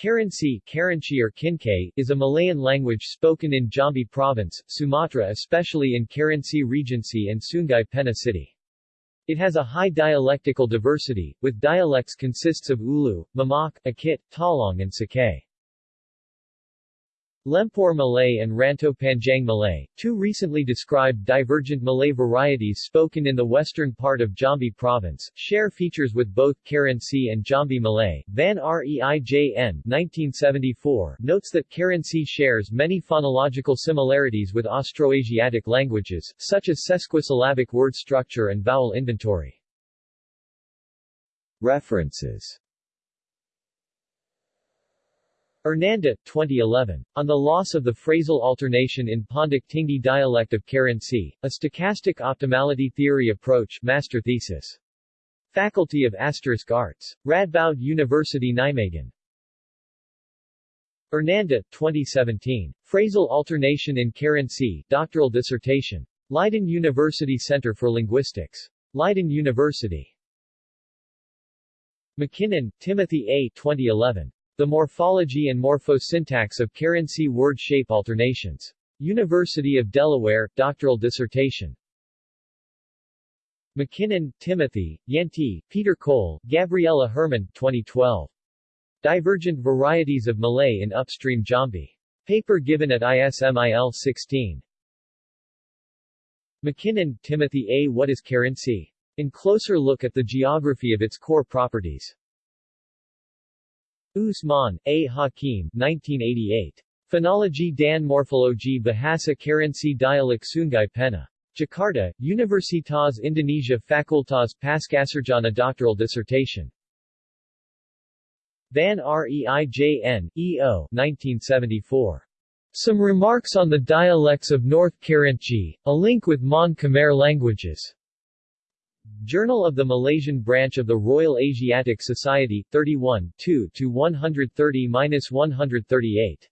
Kerinci, Kerinci or Kincai, is a Malayan language spoken in Jambi Province, Sumatra especially in Kerinci Regency and Sungai Penuh City. It has a high dialectical diversity, with dialects consists of Ulu, Mamak, Akit, Talong and Sakay. Lempur Malay and Rantau Panjang Malay, two recently described divergent Malay varieties spoken in the western part of Jambi province, share features with both Kerinci and Jambi Malay. Van Reijn 1974 notes that Kerinci shares many phonological similarities with Austroasiatic languages, such as sesquisyllabic word structure and vowel inventory. References Hernanda, 2011. On the loss of the phrasal alternation in Pondok Tinggi dialect of Kerinci, a stochastic optimality theory approach master thesis. Faculty of Asterisk Arts. Radboud University Nijmegen. Hernanda, 2017. Phrasal alternation in Kerinci, doctoral dissertation. Leiden University Center for Linguistics. Leiden University. McKinnon, Timothy A. 2011. The Morphology and Morphosyntax of Kerinci Word Shape Alternations. University of Delaware, doctoral dissertation. McKinnon, Timothy, Yanti, Peter Cole, Gabriella Hermon, 2012. Divergent Varieties of Malay in Upstream Jambi. Paper given at ISMIL 16. McKinnon, Timothy A. What is Kerinci? In closer look at the geography of its core properties. Usman, A. Hakim 1988. Phonology dan Morphology Bahasa Kerinci Dialek Sungai Penuh. Jakarta, Universitas Indonesia Fakultas Pascasarjana Doctoral Dissertation. Van Reijn, E.O. 1974. Some Remarks on the Dialects of North Kerinci, a link with Mon Khmer languages. Journal of the Malaysian branch of the Royal Asiatic Society, 31 2-130-138.